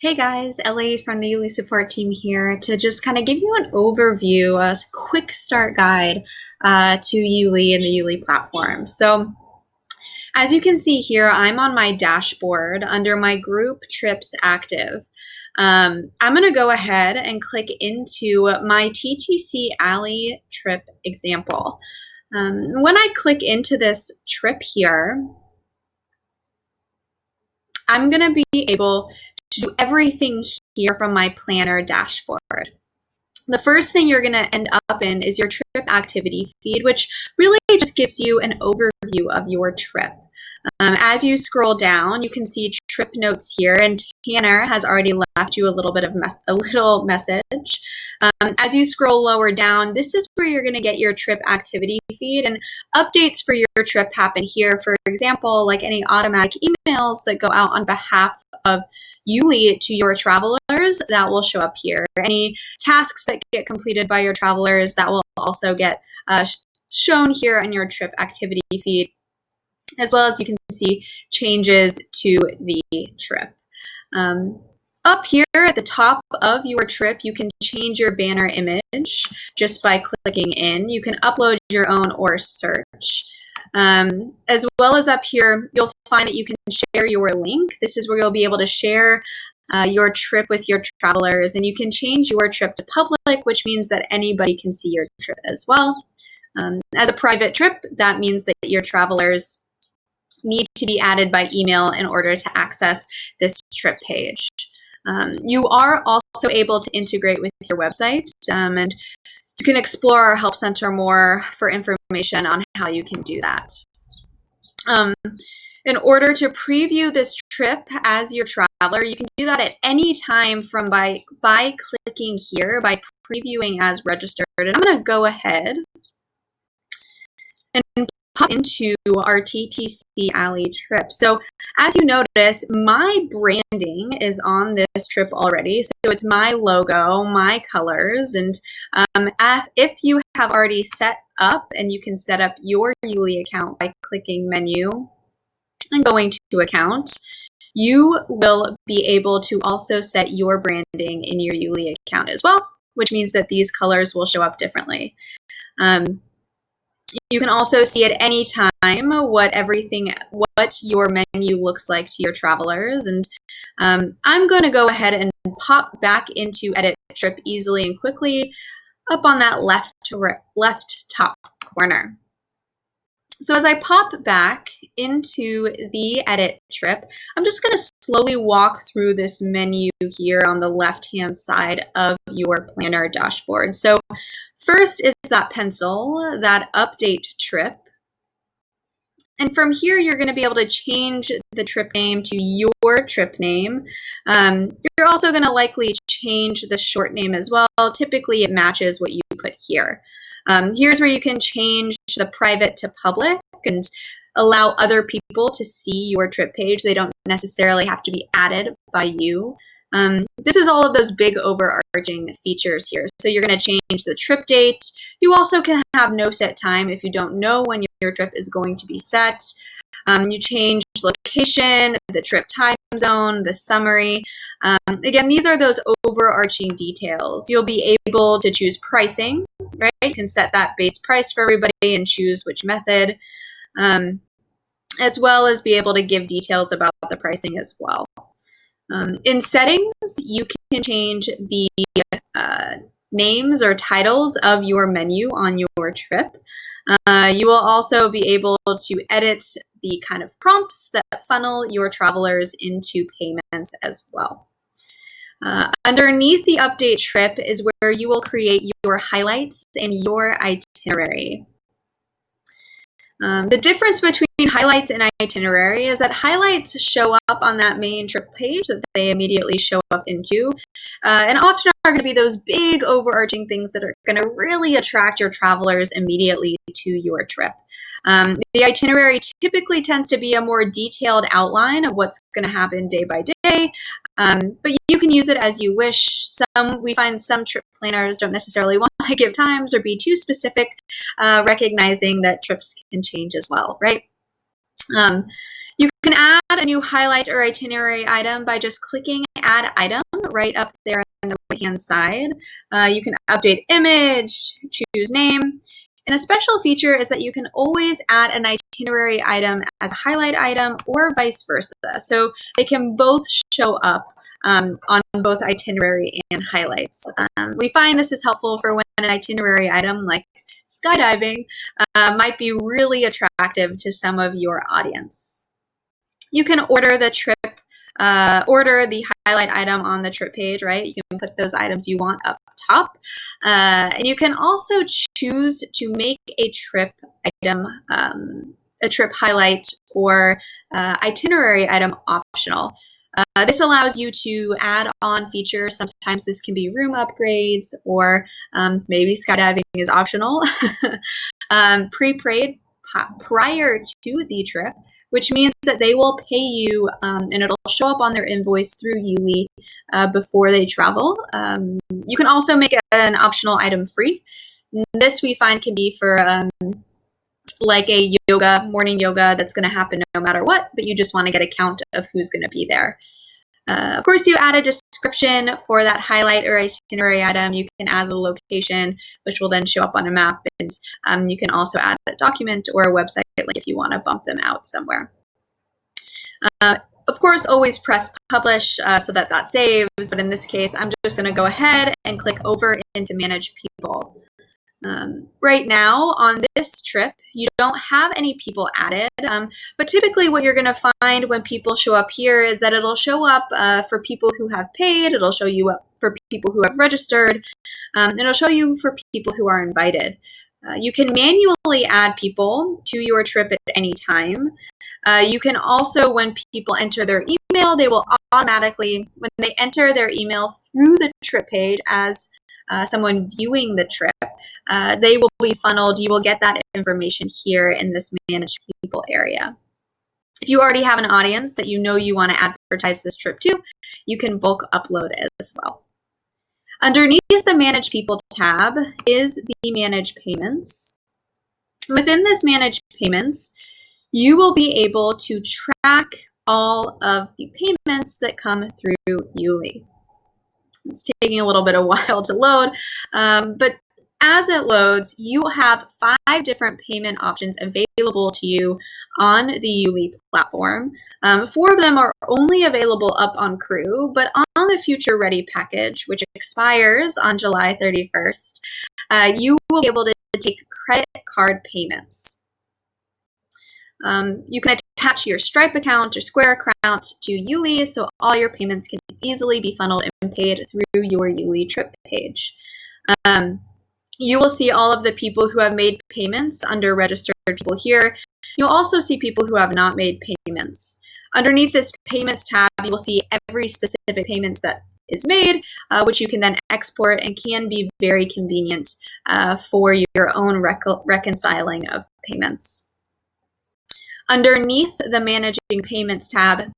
Hey guys, Ellie from the Yuli support team here to just kind of give you an overview, a quick start guide uh, to Yuli and the Yuli platform. So as you can see here, I'm on my dashboard under my group trips active. Um, I'm going to go ahead and click into my TTC Alley trip example. Um, when I click into this trip here, I'm going to be able to do everything here from my planner dashboard. The first thing you're going to end up in is your trip activity feed, which really just gives you an overview of your trip. Um, as you scroll down, you can see trip notes here, and Tanner has already left you a little bit of mes a little message. Um, as you scroll lower down, this is where you're going to get your trip activity feed, and updates for your trip happen here. For example, like any automatic emails that go out on behalf of Yuli to your travelers, that will show up here. Any tasks that get completed by your travelers, that will also get uh, shown here in your trip activity feed as well as you can see changes to the trip. Um, up here at the top of your trip, you can change your banner image just by clicking in. You can upload your own or search. Um, as well as up here, you'll find that you can share your link. This is where you'll be able to share uh, your trip with your travelers and you can change your trip to public, which means that anybody can see your trip as well. Um, as a private trip, that means that your travelers need to be added by email in order to access this trip page. Um, you are also able to integrate with your website um, and you can explore our Help Center more for information on how you can do that. Um, in order to preview this trip as your traveler, you can do that at any time from by, by clicking here, by previewing as registered. And I'm going to go ahead pop into our TTC Alley trip. So as you notice, my branding is on this trip already. So it's my logo, my colors, and um, if you have already set up and you can set up your Yuli account by clicking menu and going to account, you will be able to also set your branding in your Yuli account as well, which means that these colors will show up differently. Um, you can also see at any time what everything, what your menu looks like to your travelers. And um, I'm going to go ahead and pop back into edit trip easily and quickly up on that left left top corner. So as I pop back into the edit trip, I'm just going to slowly walk through this menu here on the left-hand side of your planner dashboard. So First is that pencil, that update trip. And from here, you're going to be able to change the trip name to your trip name. Um, you're also going to likely change the short name as well. Typically, it matches what you put here. Um, here's where you can change the private to public and allow other people to see your trip page. They don't necessarily have to be added by you. Um, this is all of those big overarching features here. So you're going to change the trip date. You also can have no set time if you don't know when your trip is going to be set. Um, you change location, the trip time zone, the summary. Um, again, these are those overarching details. You'll be able to choose pricing, right? You can set that base price for everybody and choose which method, um, as well as be able to give details about the pricing as well. Um, in settings, you can change the uh, names or titles of your menu on your trip. Uh, you will also be able to edit the kind of prompts that funnel your travelers into payment as well. Uh, underneath the update trip is where you will create your highlights and your itinerary. Um, the difference between highlights and itinerary is that highlights show up on that main trip page that they immediately show up into, uh, and often are going to be those big overarching things that are going to really attract your travelers immediately to your trip. Um, the itinerary typically tends to be a more detailed outline of what's going to happen day by day, um, but you can use it as you wish. Some we find some trip planners don't necessarily want to give times or be too specific, uh, recognizing that trips can change as well, right? Um, you can add a new highlight or itinerary item by just clicking add item right up there on the right hand side. Uh, you can update image, choose name, and a special feature is that you can always add an itinerary item as a highlight item or vice versa. So they can both show up um, on both itinerary and highlights. Um, we find this is helpful for when an itinerary item like skydiving uh, might be really attractive to some of your audience. You can order the trip, uh, order the highlight item on the trip page, right? You can put those items you want up top. Uh, and you can also choose to make a trip item, um, a trip highlight or uh, itinerary item optional. Uh, this allows you to add on features. Sometimes this can be room upgrades or um, maybe skydiving is optional. um, Pre-paid prior to the trip, which means that they will pay you um, and it'll show up on their invoice through Yuli uh, before they travel. Um, you can also make an optional item free. This we find can be for um, like a yoga, morning yoga that's going to happen no matter what, but you just want to get a count of who's going to be there. Uh, of course, you add a description for that highlight or itinerary item. You can add the location, which will then show up on a map. And um, you can also add a document or a website link if you want to bump them out somewhere. Uh, of course, always press publish uh, so that that saves. But in this case, I'm just going to go ahead and click over into manage people. Um, right now on this trip, you don't have any people added, um, but typically what you're going to find when people show up here is that it'll show up uh, for people who have paid, it'll show you up for people who have registered, um, and it'll show you for people who are invited. Uh, you can manually add people to your trip at any time. Uh, you can also, when people enter their email, they will automatically, when they enter their email through the trip page as uh, someone viewing the trip, uh, they will be funneled. You will get that information here in this manage people area. If you already have an audience that you know you want to advertise this trip to, you can bulk upload it as well. Underneath the Manage People tab is the Manage Payments. Within this Manage Payments, you will be able to track all of the payments that come through Yuli. It's taking a little bit of while to load, um, but as it loads, you have five different payment options available to you on the Yuli platform. Um, four of them are only available up on Crew, but on the Future Ready package, which expires on July 31st, uh, you will be able to take credit card payments. Um, you can attach your Stripe account or Square account to Yuli so all your payments can easily be funneled and paid through your Yuli trip page. Um, you will see all of the people who have made payments under registered people here. You'll also see people who have not made payments. Underneath this payments tab, you will see every specific payments that is made, uh, which you can then export and can be very convenient uh, for your own rec reconciling of payments. Underneath the Managing Payments tab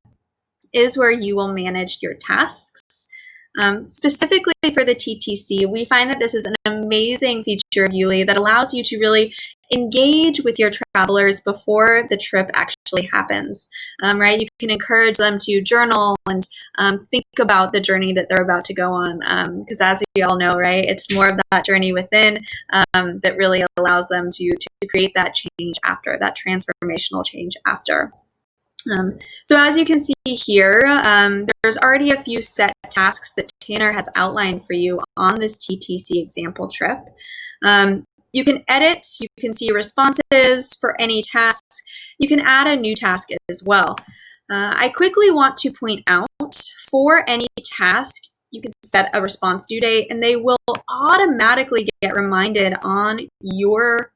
is where you will manage your tasks. Um, specifically for the TTC, we find that this is an amazing feature of Yuli that allows you to really engage with your travelers before the trip actually happens, um, right? You can encourage them to journal and um, think about the journey that they're about to go on. Because um, as we all know, right, it's more of that journey within um, that really allows them to, to create that change after, that transformational change after. Um, so as you can see here, um, there's already a few set tasks that Tanner has outlined for you on this TTC example trip. Um, you can edit, you can see responses for any tasks. You can add a new task as well. Uh, I quickly want to point out for any task, you can set a response due date and they will automatically get reminded on your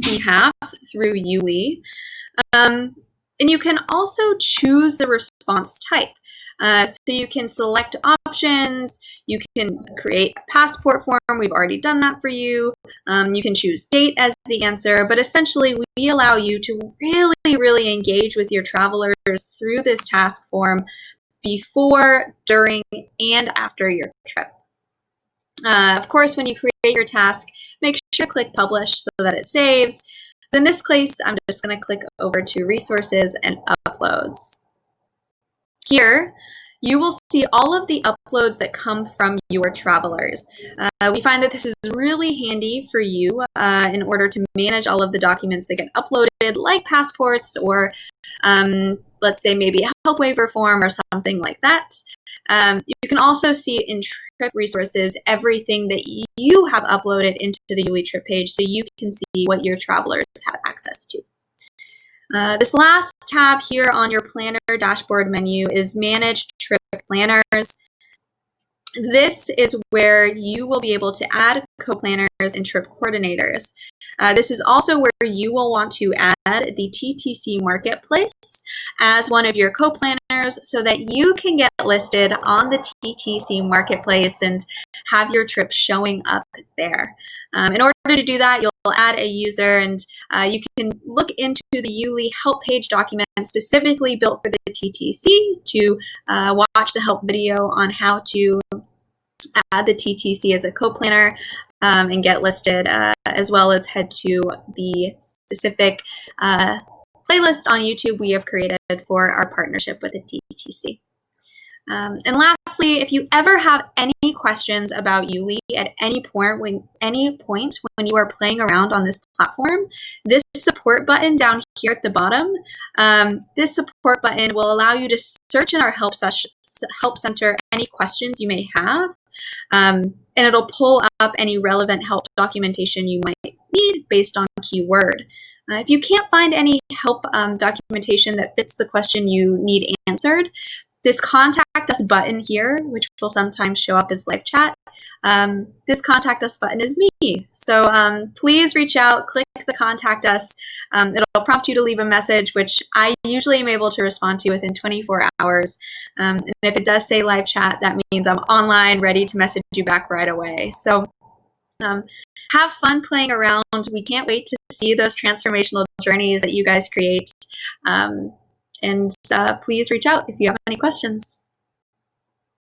behalf through Yuli. Um, and you can also choose the response type. Uh, so you can select options, you can create a passport form, we've already done that for you. Um, you can choose date as the answer, but essentially we allow you to really, really engage with your travelers through this task form before, during, and after your trip. Uh, of course, when you create your task, make sure to click publish so that it saves. In this case, I'm just going to click over to resources and uploads. Here, you will see all of the uploads that come from your travelers. Uh, we find that this is really handy for you uh, in order to manage all of the documents that get uploaded, like passports or um, let's say maybe a health waiver form or something like that. Um, you can also see in trip resources everything that you have uploaded into the Yuli trip page so you can see what your travelers have access to. Uh, this last tab here on your planner dashboard menu is Manage Trip Planners. This is where you will be able to add co-planners and trip coordinators. Uh, this is also where you will want to add the TTC Marketplace as one of your co-planners so that you can get listed on the TTC Marketplace and have your trip showing up there. Um, in order to do that, you'll add a user and uh, you can look into the Yuli help page document specifically built for the TTC to uh, watch the help video on how to add the TTC as a co-planner um, and get listed, uh, as well as head to the specific uh, playlist on YouTube we have created for our partnership with the TTC. Um, and lastly, if you ever have any questions about Yuli at any point when any point when you are playing around on this platform, this support button down here at the bottom, um, this support button will allow you to search in our help, help center any questions you may have. Um, and it'll pull up any relevant help documentation you might need based on keyword. Uh, if you can't find any help um, documentation that fits the question you need answered, this contact us button here, which will sometimes show up as live chat, um, this contact us button is me. So um, please reach out, click the contact us. Um, it'll prompt you to leave a message, which I usually am able to respond to within 24 hours. Um, and if it does say live chat, that means I'm online, ready to message you back right away. So um, have fun playing around. We can't wait to see those transformational journeys that you guys create. And uh, please reach out if you have any questions.